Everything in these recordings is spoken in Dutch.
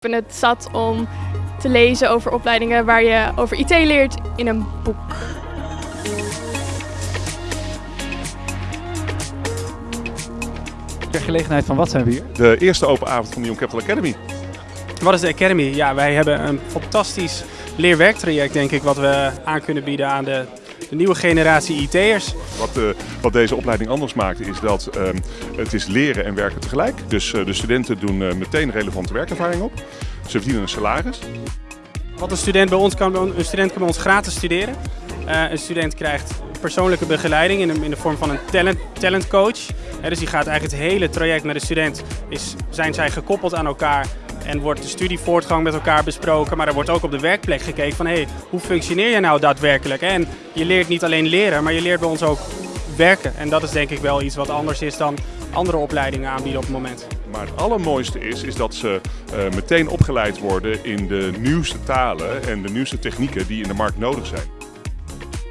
ben het zat om te lezen over opleidingen waar je over IT leert in een boek. Ter gelegenheid van wat zijn we hier? De eerste open avond van de Young Capital Academy. Wat is de Academy? Ja, wij hebben een fantastisch leerwerktraject, denk ik, wat we aan kunnen bieden aan de, de nieuwe generatie IT'ers. Wat, uh, wat deze opleiding anders maakt is dat uh, het is leren en werken tegelijk. Dus uh, de studenten doen uh, meteen relevante werkervaring op. Ze verdienen een salaris. Wat een student bij ons kan, een student kan bij ons gratis studeren. een student krijgt persoonlijke begeleiding in de, in de vorm van een talent, talent coach. dus die gaat eigenlijk het hele traject met de student, is, zijn zij gekoppeld aan elkaar en wordt de studievoortgang met elkaar besproken. Maar er wordt ook op de werkplek gekeken van hey, hoe functioneer je nou daadwerkelijk? En je leert niet alleen leren, maar je leert bij ons ook werken. En dat is denk ik wel iets wat anders is dan andere opleidingen aanbieden op het moment. Maar het allermooiste is, is dat ze uh, meteen opgeleid worden in de nieuwste talen en de nieuwste technieken die in de markt nodig zijn.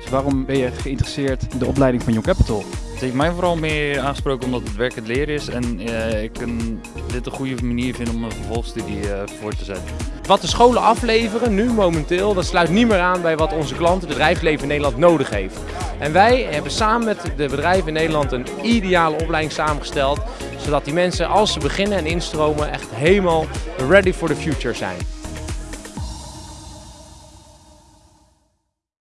Dus waarom ben je geïnteresseerd in de opleiding van Young Capital? Het heeft mij vooral meer aangesproken omdat het werk het leren is en uh, ik een, dit een goede manier vind om een vervolgstudie uh, voor te zetten. Wat de scholen afleveren nu momenteel, dat sluit niet meer aan bij wat onze klanten, het bedrijfsleven in Nederland nodig heeft. En wij hebben samen met de bedrijven in Nederland een ideale opleiding samengesteld, zodat die mensen als ze beginnen en instromen echt helemaal ready for the future zijn.